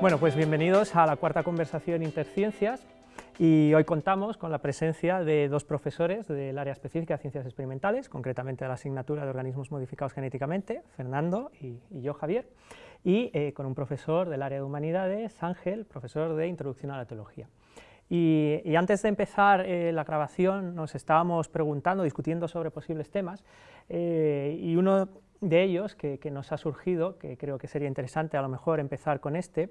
Bueno, pues bienvenidos a la cuarta conversación Interciencias y hoy contamos con la presencia de dos profesores del área específica de ciencias experimentales, concretamente de la asignatura de organismos modificados genéticamente, Fernando y, yo, Javier, y eh, con un profesor del área de humanidades, Ángel, profesor de introducción a la teología. Y, antes de empezar eh, la grabación nos estábamos preguntando, discutiendo sobre posibles temas, eh, y uno de ellos que, nos ha surgido, que creo que sería interesante a lo mejor empezar con este,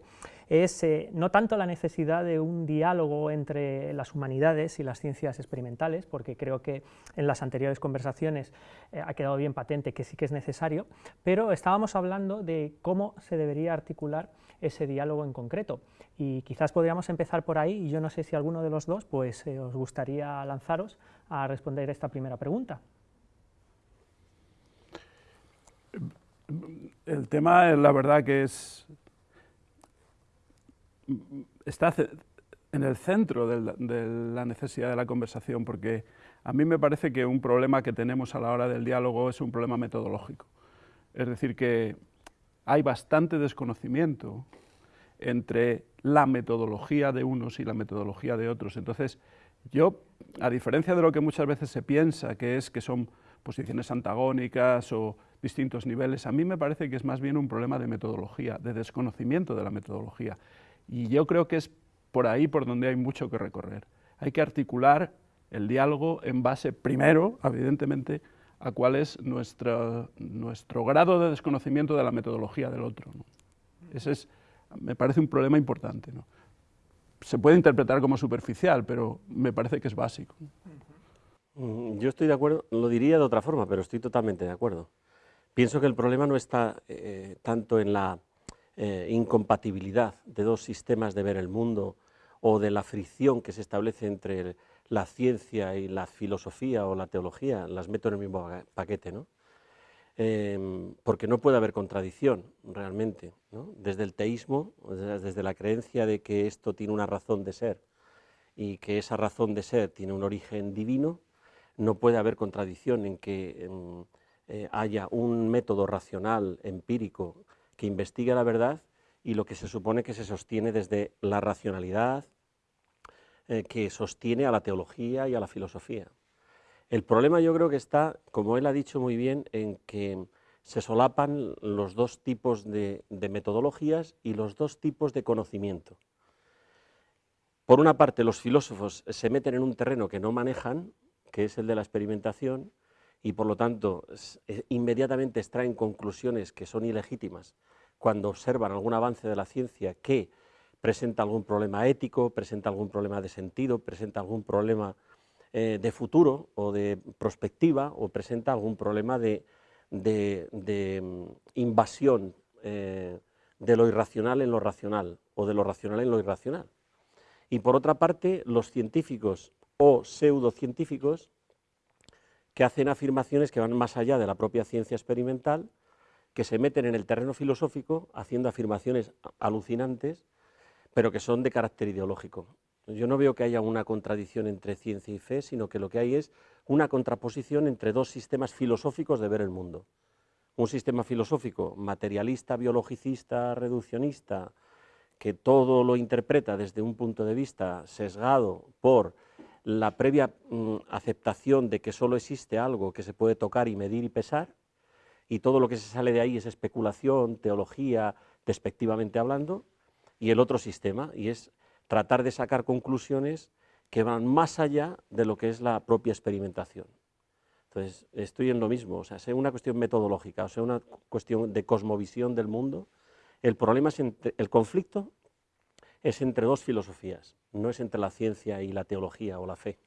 es eh, no tanto la necesidad de un diálogo entre las humanidades y las ciencias experimentales, porque creo que en las anteriores conversaciones eh, ha quedado bien patente que sí que es necesario, pero estábamos hablando de cómo se debería articular ese diálogo en concreto, y quizás podríamos empezar por ahí, y yo no sé si alguno de los dos pues, eh, os gustaría lanzaros a responder esta primera pregunta. El tema, la verdad que es, está en el centro de la necesidad de la conversación, porque a mí me parece que un problema que tenemos a la hora del diálogo es un problema metodológico. Es decir, que hay bastante desconocimiento entre la metodología de unos y la metodología de otros. Entonces, yo, a diferencia de lo que muchas veces se piensa, que es que son posiciones antagónicas o distintos niveles. A mí me parece que es más bien un problema de metodología, de desconocimiento de la metodología. Y yo creo que es por ahí por donde hay mucho que recorrer. Hay que articular el diálogo en base, primero, evidentemente, a cuál es nuestro, nuestro grado de desconocimiento de la metodología del otro. Ese es, me parece un problema importante. Se puede interpretar como superficial, pero me parece que es básico. Yo estoy de acuerdo, lo diría de otra forma, pero estoy totalmente de acuerdo. Pienso que el problema no está eh, tanto en la eh, incompatibilidad de dos sistemas de ver el mundo o de la fricción que se establece entre la ciencia y la filosofía o la teología, las meto en el mismo paquete, ¿no? Em, porque no puede haber contradicción realmente, desde el teísmo, desde la creencia de que esto tiene una razón de ser y que esa razón de ser tiene un origen divino, no puede haber contradicción en que em, eh, haya un método racional, empírico, que investigue la verdad y lo que se supone que se sostiene desde la racionalidad, eh, que sostiene a la teología y a la filosofía. El problema yo creo que está, como él ha dicho muy bien, en que se solapan los dos tipos de, de metodologías y los dos tipos de conocimiento. Por una parte, los filósofos se meten en un terreno que no manejan, que es el de la experimentación, y por lo tanto eh, inmediatamente extraen conclusiones que son ilegítimas cuando observan algún avance de la ciencia que presenta algún problema ético, presenta algún problema de sentido, presenta algún problema eh, de futuro o de prospectiva o presenta algún problema de, mm, invasión eh, de lo irracional en lo racional o de lo racional en lo irracional. Y por otra parte, los científicos o pseudocientíficos que hacen afirmaciones que van más allá de la propia ciencia experimental, que se meten en el terreno filosófico haciendo afirmaciones alucinantes, pero que son de carácter ideológico. Yo no veo que haya una contradicción entre ciencia y fe, sino que lo que hay es una contraposición entre dos sistemas filosóficos de ver el mundo. Un sistema filosófico materialista, biologicista, reduccionista, que todo lo interpreta desde un punto de vista sesgado por la previa mm, aceptación de que solo existe algo que se puede tocar y medir y pesar, y todo lo que se sale de ahí es especulación, teología, despectivamente hablando, y el otro sistema, y es tratar de sacar conclusiones que van más allá de lo que es la propia experimentación. Entonces, estoy en lo mismo, o sea, sea una cuestión metodológica, o sea una cuestión de cosmovisión del mundo, el problema es el conflicto es entre dos filosofías, no es entre la ciencia y la teología o la fe.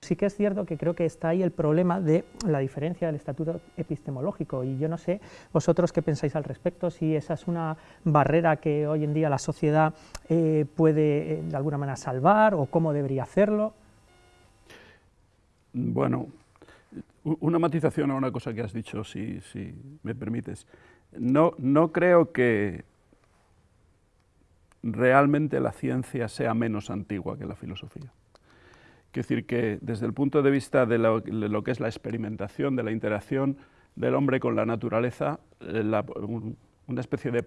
Sí que es cierto que creo que está ahí el problema de la diferencia del estatuto epistemológico y yo no sé vosotros qué pensáis al respecto, si esa es una barrera que hoy en día la sociedad eh, puede eh, de alguna manera salvar o cómo debería hacerlo. Bueno, una matización a una cosa que has dicho, si, si me permites. No, no creo que realmente la ciencia sea menos antigua que la filosofía. Quiero decir que desde el punto de vista de lo, que es la experimentación, de la interacción del hombre con la naturaleza, eh, una especie de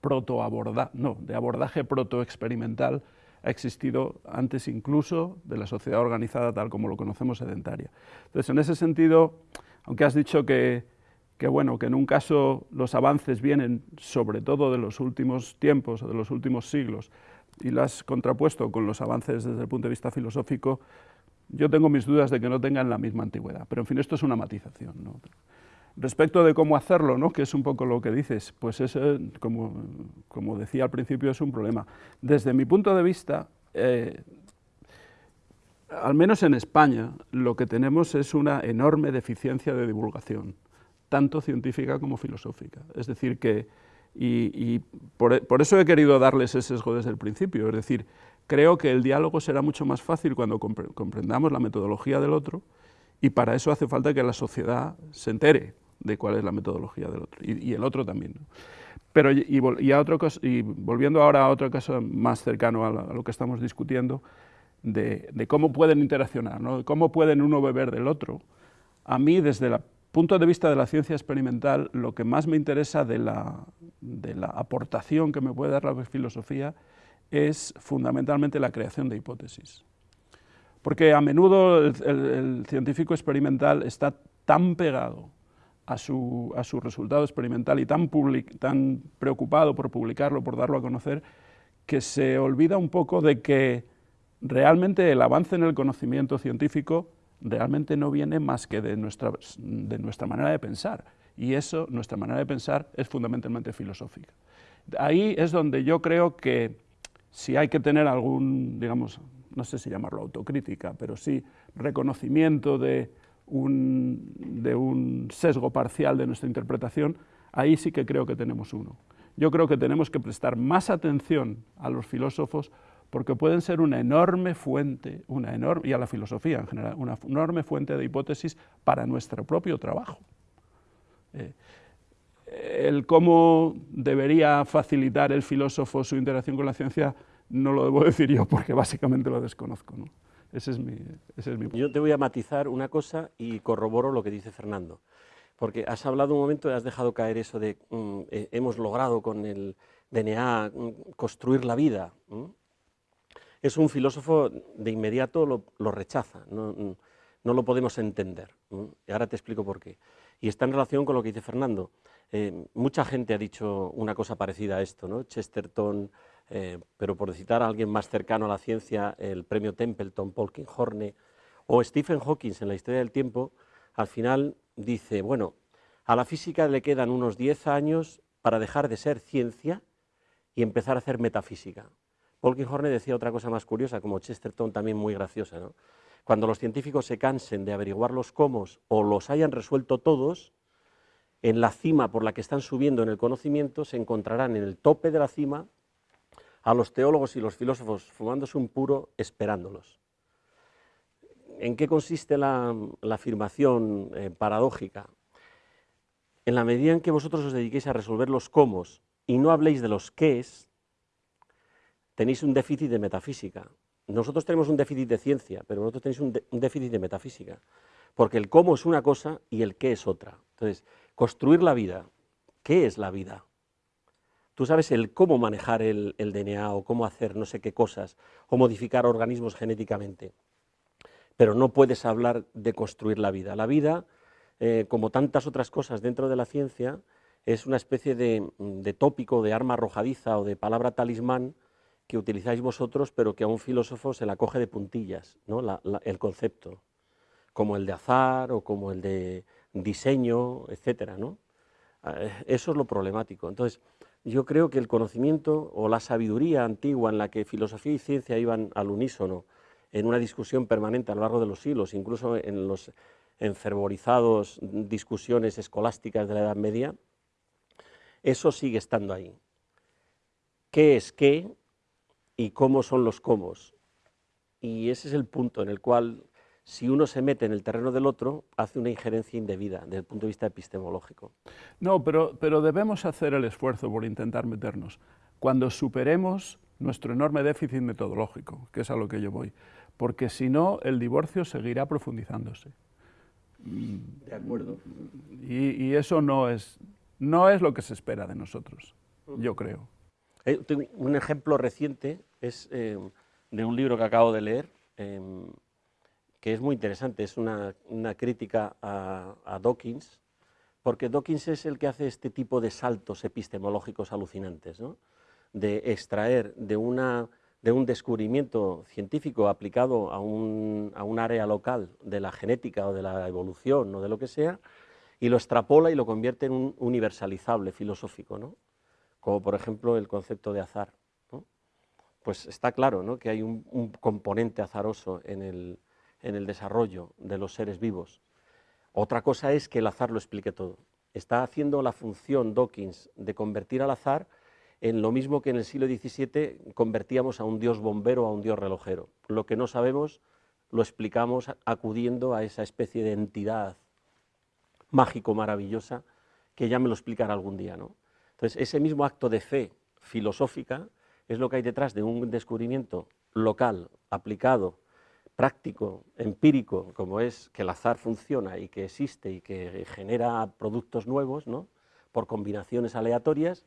protoabordaje, no, de abordaje protoexperimental ha existido antes incluso de la sociedad organizada tal como lo conocemos sedentaria. Entonces, en ese sentido, aunque has dicho que, que, bueno, que en un caso los avances vienen sobre todo de los últimos tiempos o de los últimos siglos, y lo has contrapuesto con los avances desde el punto de vista filosófico, yo tengo mis dudas de que no tengan la misma antigüedad, pero en fin, esto es una matización. Respecto de cómo hacerlo, ¿no? que es un poco lo que dices, pues es, como, como, decía al principio, es un problema. Desde mi punto de vista, eh, al menos en España, lo que tenemos es una enorme deficiencia de divulgación, tanto científica como filosófica. Es decir, que y, por, eso he querido darles ese sesgo desde el principio, es decir, creo que el diálogo será mucho más fácil cuando comprendamos la metodología del otro y para eso hace falta que la sociedad se entere de cuál es la metodología del otro y, el otro también. Pero y, otro y, volviendo ahora a otro caso más cercano a, lo que estamos discutiendo, de, de cómo pueden interaccionar, ¿no? cómo pueden uno beber del otro, a mí desde la punto de vista de la ciencia experimental, lo que más me interesa de la, aportación que me puede dar la filosofía es fundamentalmente la creación de hipótesis. Porque a menudo el, científico experimental está tan pegado a su, resultado experimental y tan, tan preocupado por publicarlo, por darlo a conocer, que se olvida un poco de que realmente el avance en el conocimiento científico realmente no viene más que de nuestra, de nuestra manera de pensar. Y eso, nuestra manera de pensar, es fundamentalmente filosófica. Ahí es donde yo creo que si hay que tener algún, digamos, no sé si llamarlo autocrítica, pero sí reconocimiento de un, de un sesgo parcial de nuestra interpretación, ahí sí que creo que tenemos uno. Yo creo que tenemos que prestar más atención a los filósofos porque pueden ser una enorme fuente, una enorme, y a la filosofía en general, una enorme fuente de hipótesis para nuestro propio trabajo. Eh, el cómo debería facilitar el filósofo su interacción con la ciencia no lo debo decir yo porque básicamente lo desconozco. Ese, es mi, ese es mi... Yo te voy a matizar una cosa y corroboro lo que dice Fernando, porque has hablado un momento y has dejado caer eso de mm, eh, hemos logrado con el DNA mm, construir la vida es un filósofo de inmediato lo, rechaza, no, lo podemos entender. Y ahora te explico por qué. Y está en relación con lo que dice Fernando. Eh, mucha gente ha dicho una cosa parecida a esto, ¿no? Chesterton, eh, pero por citar a alguien más cercano a la ciencia, el premio Templeton, Paul Kinghorne, o Stephen Hawking en la historia del tiempo, al final dice, bueno, a la física le quedan unos 10 años para dejar de ser ciencia y empezar a hacer metafísica. Paul Horne decía otra cosa más curiosa, como Chesterton también muy graciosa. ¿no? Cuando los científicos se cansen de averiguar los cómo o los hayan resuelto todos, en la cima por la que están subiendo en el conocimiento se encontrarán en el tope de la cima a los teólogos y los filósofos fumándose un puro esperándolos. ¿En qué consiste la, afirmación eh, paradójica? En la medida en que vosotros os dediquéis a resolver los cómo y no habléis de los qués, tenéis un déficit de metafísica. Nosotros tenemos un déficit de ciencia, pero vosotros tenéis un, déficit de metafísica, porque el cómo es una cosa y el qué es otra. Entonces, construir la vida, ¿qué es la vida? Tú sabes el cómo manejar el, DNA o cómo hacer no sé qué cosas, o modificar organismos genéticamente, pero no puedes hablar de construir la vida. La vida, eh, como tantas otras cosas dentro de la ciencia, es una especie de, de tópico, de arma arrojadiza o de palabra talismán que utilizáis vosotros, pero que a un filósofo se la coge de puntillas, ¿no? el concepto, como el de azar o como el de diseño, etcétera, ¿no? Eh, eso es lo problemático. Entonces, yo creo que el conocimiento o la sabiduría antigua en la que filosofía y ciencia iban al unísono en una discusión permanente a lo largo de los siglos, incluso en los enfervorizados discusiones escolásticas de la Edad Media, eso sigue estando ahí. ¿Qué es qué y cómo son los cómo? Y ese es el punto en el cual, si uno se mete en el terreno del otro, hace una injerencia indebida desde el punto de vista epistemológico. No, pero, pero debemos hacer el esfuerzo por intentar meternos. Cuando superemos nuestro enorme déficit metodológico, que es a lo que yo voy, porque si no, el divorcio seguirá profundizándose. De acuerdo. Y, y eso no es, no es lo que se espera de nosotros, yo creo. Eh, un ejemplo reciente es eh, de un libro que acabo de leer, em, que es muy interesante, es una, crítica a, a, Dawkins, porque Dawkins es el que hace este tipo de saltos epistemológicos alucinantes, ¿no? de extraer de, una, de un descubrimiento científico aplicado a un, a un área local de la genética o de la evolución o de lo que sea, y lo extrapola y lo convierte en un universalizable filosófico, ¿no? Como por ejemplo el concepto de azar. Pues está claro que hay un, componente azaroso en el, en el, desarrollo de los seres vivos. Otra cosa es que el azar lo explique todo. Está haciendo la función Dawkins de convertir al azar en lo mismo que en el siglo XVII convertíamos a un dios bombero a un dios relojero. Lo que no sabemos lo explicamos acudiendo a esa especie de entidad mágico maravillosa que ya me lo explicará algún día. ¿no? Entonces, ese mismo acto de fe filosófica es lo que hay detrás de un descubrimiento local, aplicado, práctico, empírico, como es que el azar funciona y que existe y que genera productos nuevos, ¿no? por combinaciones aleatorias,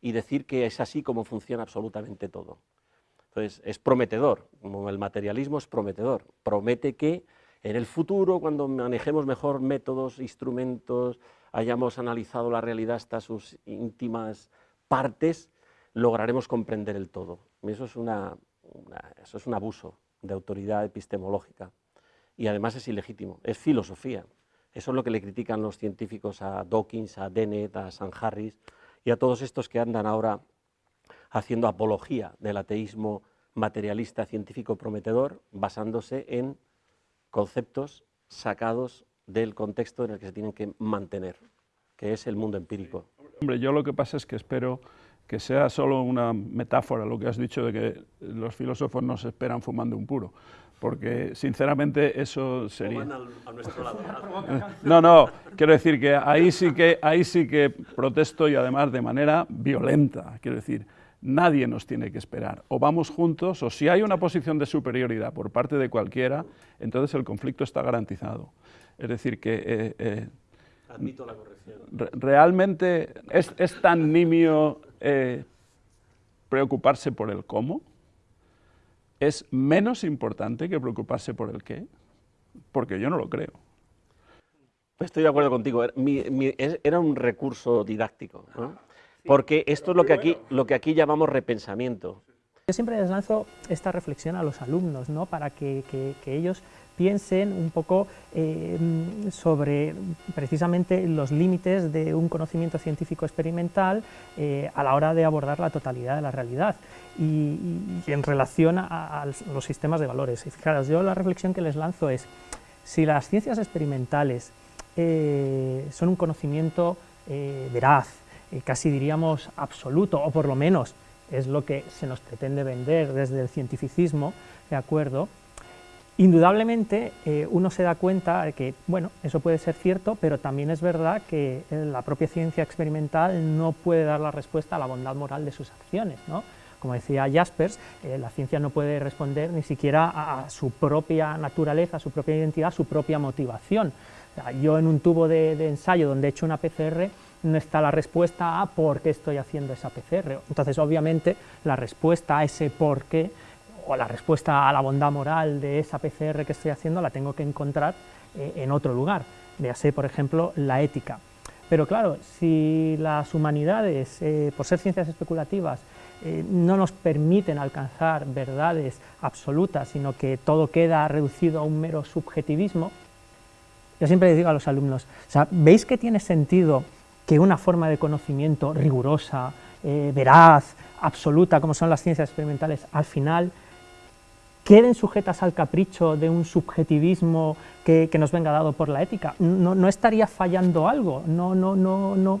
y decir que es así como funciona absolutamente todo. Entonces, es prometedor, como el materialismo es prometedor, promete que en el futuro, cuando manejemos mejor métodos, instrumentos, hayamos analizado la realidad hasta sus íntimas partes, lograremos comprender el todo. Eso es, un abuso de autoridad epistemológica y además es ilegítimo, es filosofía. Eso es lo que le critican los científicos a Dawkins, a Dennett, a San Harris y a todos estos que andan ahora haciendo apología del ateísmo materialista científico prometedor basándose en conceptos sacados del contexto en el que se tienen que mantener, que es el mundo empírico. Hombre, yo lo que pasa es que espero que sea solo una metáfora lo que has dicho de que los filósofos nos esperan fumando un puro, porque sinceramente eso sería... a nuestro lado. No, no, quiero decir que ahí sí que, ahí sí que protesto y además de manera violenta, quiero decir, nadie nos tiene que esperar. O vamos juntos, o si hay una posición de superioridad por parte de cualquiera, entonces el conflicto está garantizado. Es decir, que... Eh, eh, Admito la corrección. Re realmente es, es, tan nimio eh, preocuparse por el cómo. Es menos importante que preocuparse por el qué, porque yo no lo creo. Estoy de acuerdo contigo. Mi, mi, era un recurso didáctico. ¿no? porque esto es lo que aquí, lo que aquí llamamos repensamiento. Yo siempre les lanzo esta reflexión a los alumnos, ¿no? para que, que, que ellos piensen un poco eh, sobre precisamente los límites de un conocimiento científico experimental eh, a la hora de abordar la totalidad de la realidad y, en relación a, los sistemas de valores. Y fijaros, yo la reflexión que les lanzo es, si las ciencias experimentales eh, son un conocimiento veraz, casi diríamos absoluto, o por lo menos es lo que se nos pretende vender desde el cientificismo, ¿de acuerdo? Indudablemente eh, uno se da cuenta que, bueno, eso puede ser cierto, pero también es verdad que eh, la propia ciencia experimental no puede dar la respuesta a la bondad moral de sus acciones, ¿no? Como decía Jaspers, eh, la ciencia no puede responder ni siquiera a, su propia naturaleza, a su propia identidad, a su propia motivación. Yo en un tubo de, de ensayo donde he hecho una PCR, no está la respuesta a por qué estoy haciendo esa PCR. Entonces, obviamente, la respuesta a ese por qué, o la respuesta a la bondad moral de esa PCR que estoy haciendo, la tengo que encontrar eh, en otro lugar. Véase, por ejemplo, la ética. Pero claro, si las humanidades, eh, por ser ciencias especulativas, eh, no nos permiten alcanzar verdades absolutas, sino que todo queda reducido a un mero subjetivismo, yo siempre les digo a los alumnos, ¿veis que tiene sentido que una forma de conocimiento rigurosa, eh, veraz, absoluta, como son las ciencias experimentales, al final queden sujetas al capricho de un subjetivismo que, nos venga dado por la ética. No, estaría fallando algo, no, no, no, no,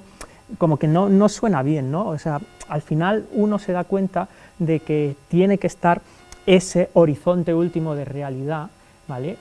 como que no, no suena bien, ¿no? O sea, al final uno se da cuenta de que tiene que estar ese horizonte último de realidad, ¿vale?,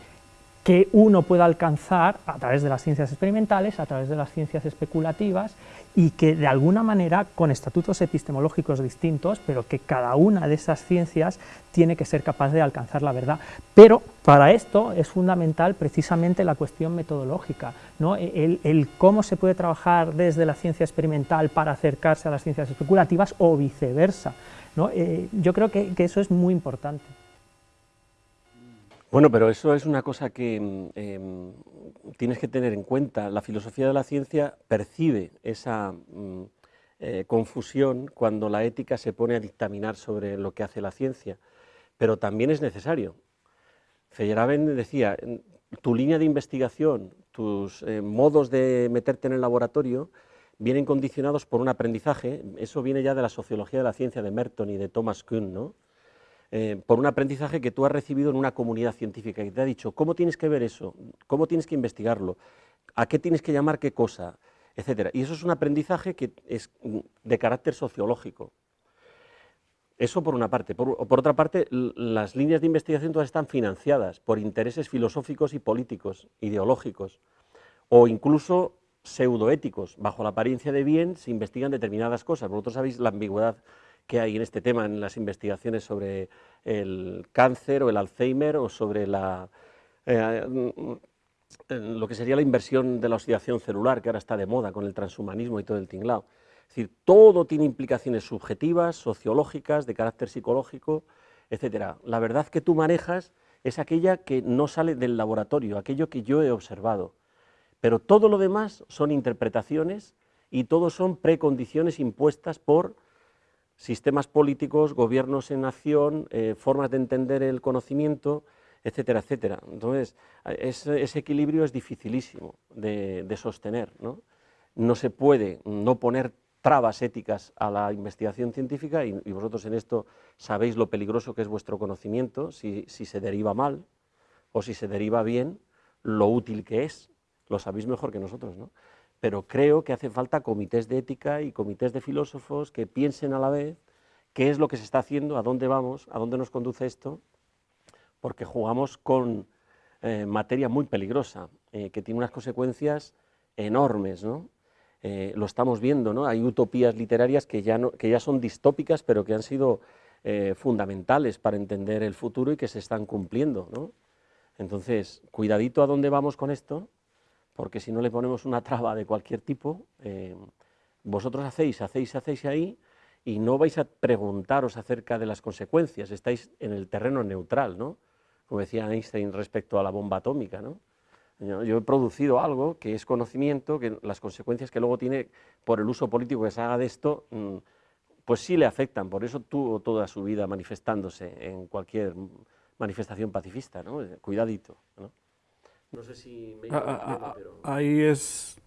que uno pueda alcanzar a través de las ciencias experimentales, a través de las ciencias especulativas, y que de alguna manera, con estatutos epistemológicos distintos, pero que cada una de esas ciencias tiene que ser capaz de alcanzar la verdad. Pero para esto es fundamental precisamente la cuestión metodológica, ¿no? el, el cómo se puede trabajar desde la ciencia experimental para acercarse a las ciencias especulativas o viceversa. ¿no? Eh, yo creo que eso es muy importante. Bueno, pero eso es una cosa que mm, em, tienes que tener en cuenta. La filosofía de la ciencia percibe esa mm, eh, confusión cuando la ética se pone a dictaminar sobre lo que hace la ciencia, pero también es necesario. Feyerabend decía, tu línea de investigación, tus eh, modos de meterte en el laboratorio vienen condicionados por un aprendizaje, eso viene ya de la sociología de la ciencia de Merton y de Thomas Kuhn, ¿no? Eh, por un aprendizaje que tú has recibido en una comunidad científica y te ha dicho cómo tienes que ver eso, cómo tienes que investigarlo, a qué tienes que llamar qué cosa, etcétera. Y eso es un aprendizaje que es de carácter sociológico. Eso por una parte. Por, otra parte, las líneas de investigación todas están financiadas por intereses filosóficos y políticos, ideológicos, o incluso pseudoéticos. Bajo la apariencia de bien se investigan determinadas cosas. Vosotros sabéis la ambigüedad que hay en este tema en las investigaciones sobre el cáncer o el Alzheimer o sobre la, eh, mm, lo que sería la inversión de la oxidación celular, que ahora está de moda con el transhumanismo y todo el tinglao. Es decir, todo tiene implicaciones subjetivas, sociológicas, de carácter psicológico, etcétera. La verdad que tú manejas es aquella que no sale del laboratorio, aquello que yo he observado. Pero todo lo demás son interpretaciones y todo son precondiciones impuestas por sistemas políticos, gobiernos en acción, eh, formas de entender el conocimiento, etcétera, etcétera. Entonces, ese, equilibrio es dificilísimo de, sostener. ¿no? ¿no? se puede no poner trabas éticas a la investigación científica y, vosotros en esto sabéis lo peligroso que es vuestro conocimiento, si, si se deriva mal o si se deriva bien, lo útil que es, lo sabéis mejor que nosotros. ¿no? Pero creo que hace falta comités de ética y comités de filósofos que piensen a la vez qué es lo que se está haciendo, a dónde vamos, a dónde nos conduce esto, porque jugamos con eh, materia muy peligrosa, eh, que tiene unas consecuencias enormes, ¿no? Eh, lo estamos viendo, ¿no? Hay utopías literarias que ya, no, que ya son distópicas, pero que han sido fundamentales para entender el futuro y que se están cumpliendo, ¿no? Entonces, cuidadito a dónde vamos con esto, porque si no le ponemos una traba de cualquier tipo, eh, vosotros hacéis, hacéis, hacéis ahí y no vais a preguntaros acerca de las consecuencias, estáis en el terreno neutral, ¿no? Como decía Einstein respecto a la bomba atómica, ¿no? Yo he producido algo que es conocimiento, que las consecuencias que luego tiene por el uso político que se haga de esto, mm, pues sí le afectan, por eso tuvo toda su vida manifestándose en cualquier manifestación pacifista, ¿no? Cuidadito, ¿no? No sé si me ah, ah, ah, pero... Ahí es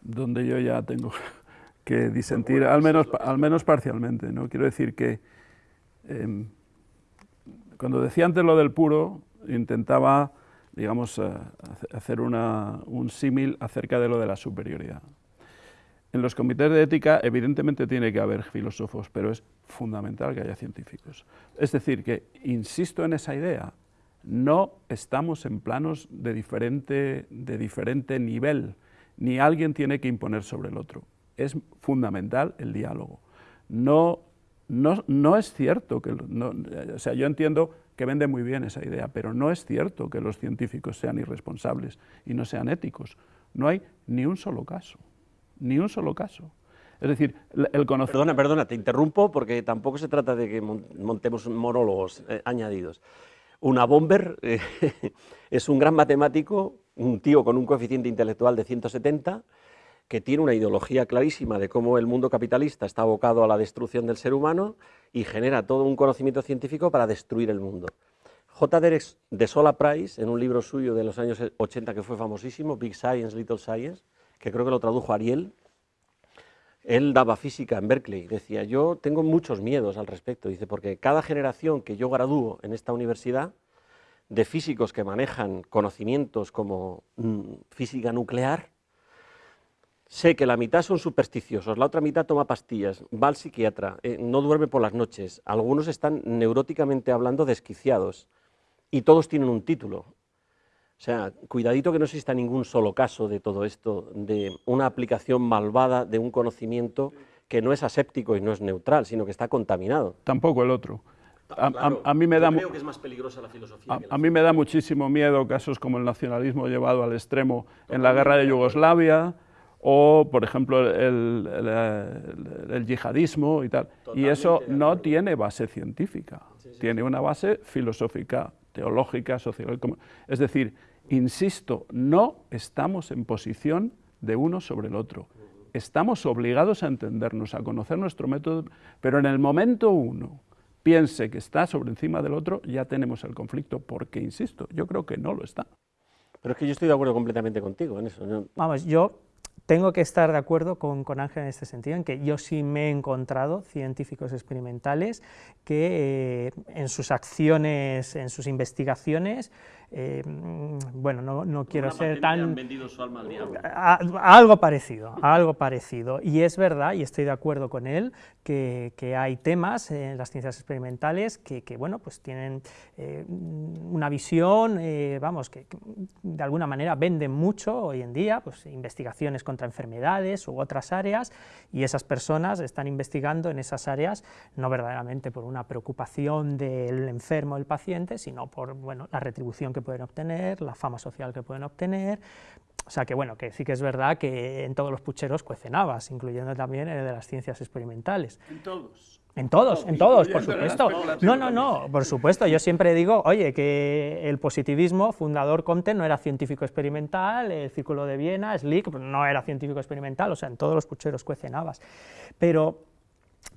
donde yo ya tengo que disentir, al menos, al menos parcialmente. ¿no? Quiero decir que em, cuando decía antes lo del puro, intentaba, digamos, eh, hacer una, un símil acerca de lo de la superioridad. En los comités de ética evidentemente tiene que haber filósofos, pero es fundamental que haya científicos. Es decir, que insisto en esa idea, no estamos en planos de diferente, de diferente nivel, ni alguien tiene que imponer sobre el otro. Es fundamental el diálogo. No, no, no es cierto que... o sea, yo entiendo que vende muy bien esa idea, pero no es cierto que los científicos sean irresponsables y no sean éticos. No hay ni un solo caso, ni un solo caso. Es decir, el conocimiento... Perdona, perdona, te interrumpo porque tampoco se trata de que montemos monólogos eh, añadidos. Una Bomber eh, es un gran matemático, un tío con un coeficiente intelectual de 170, que tiene una ideología clarísima de cómo el mundo capitalista está abocado a la destrucción del ser humano y genera todo un conocimiento científico para destruir el mundo. J. Derek de Sola Price, en un libro suyo de los años 80 que fue famosísimo, Big Science, Little Science, que creo que lo tradujo Ariel, él daba física en Berkeley, decía, yo tengo muchos miedos al respecto, dice, porque cada generación que yo gradúo en esta universidad, de físicos que manejan conocimientos como mm, física nuclear, sé que la mitad son supersticiosos, la otra mitad toma pastillas, va al psiquiatra, eh, no duerme por las noches, algunos están neuróticamente hablando desquiciados, y todos tienen un título. O sea, cuidadito que no exista ningún solo caso de todo esto, de una aplicación malvada de un conocimiento que no es aséptico y no es neutral, sino que está contaminado. Tampoco el otro. A, mí me da creo que es más peligrosa la filosofía. A, mí me da muchísimo miedo casos como el nacionalismo llevado al extremo en la guerra de Yugoslavia o, por ejemplo, el, el, yihadismo y tal. y eso no tiene base científica, tiene una base filosófica teológica, social. Es decir, insisto, no estamos en posición de uno sobre el otro. Estamos obligados a entendernos, a conocer nuestro método, pero en el momento uno piense que está sobre encima del otro, ya tenemos el conflicto, porque, insisto, yo creo que no lo está. Pero es que yo estoy de acuerdo completamente contigo en eso. Vamos, yo tengo que estar de acuerdo con, Ángel en este sentido, en que yo sí me he encontrado científicos experimentales que eh, en sus acciones, en sus investigaciones, eh, bueno, no, no quiero ser tan... Han vendido su alma al diablo. algo parecido, algo parecido. Y es verdad, y estoy de acuerdo con él, que, que hay temas en las ciencias experimentales que, que bueno, pues tienen eh, una visión, eh, vamos, que, de alguna manera venden mucho hoy en día, pues investigaciones contra enfermedades u otras áreas, y esas personas están investigando en esas áreas no verdaderamente por una preocupación del enfermo, del paciente, sino por, bueno, la retribución que pueden obtener, la fama social que pueden obtener, o sea que bueno, que sí que es verdad que en todos los pucheros cuecen habas, incluyendo también el de las ciencias experimentales. En todos. En todos, en todos, por supuesto. No, no, no, por supuesto. Yo siempre digo, oye, que el positivismo, fundador Comte, no era científico experimental, el Círculo de Viena, Slick, no era científico experimental, o sea, en todos los pucheros cuecen habas. Pero,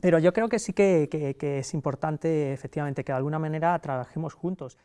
pero yo creo que sí que, que es importante, efectivamente, que de alguna manera trabajemos juntos.